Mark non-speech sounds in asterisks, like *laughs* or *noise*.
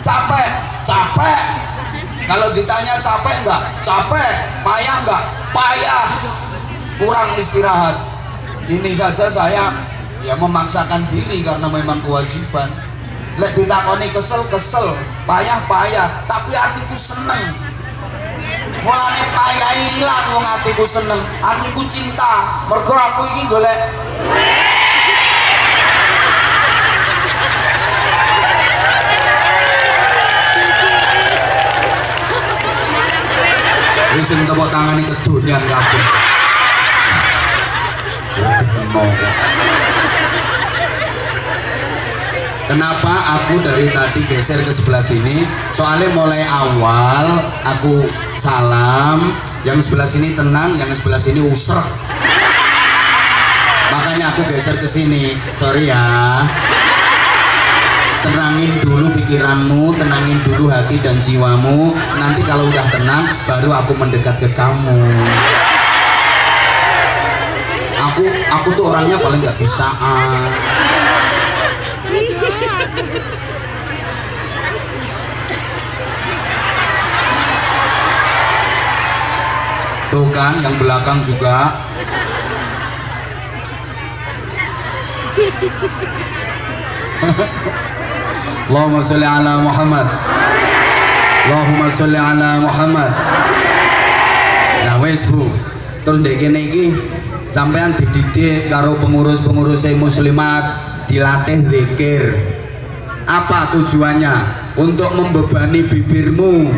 capek capek. Kalau ditanya capek enggak capek. Payah enggak payah. Kurang istirahat. Ini saja saya ya memaksakan diri karena memang kewajiban. Lek ditakoni kesel kesel. Payah payah. Tapi artiku seneng. Mulane payah hilang wong atiku seneng. Atiku cinta. Mergo aku iki golek Wis sing tepuk kedonyan kabeh. Gedeno kok. Kenapa aku dari tadi geser ke sebelah sini? Soalnya mulai awal aku salam, yang sebelah sini tenang, yang sebelah sini usrek. Makanya aku geser ke sini. Sorry ya. Tenangin dulu pikiranmu, tenangin dulu hati dan jiwamu. Nanti kalau udah tenang, baru aku mendekat ke kamu. Aku aku tuh orangnya paling nggak bisaan. Tuh kan yang belakang juga *laughs* Allahumma sholli ala Muhammad. Allahumma sholli ala Muhammad. Nah wes Bu. Terus dek kene iki sampean dididik karo pengurus-pengurus muslimat dilatih zikir. Apa tujuannya? Untuk membebani bibirmu